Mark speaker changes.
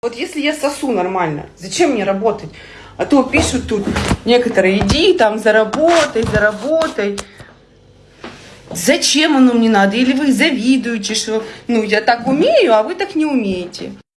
Speaker 1: Вот если я сосу нормально, зачем мне работать? А то пишут тут некоторые, иди там заработай, заработай. Зачем оно мне надо? Или вы завидуете, что ну я так умею, а вы так не умеете?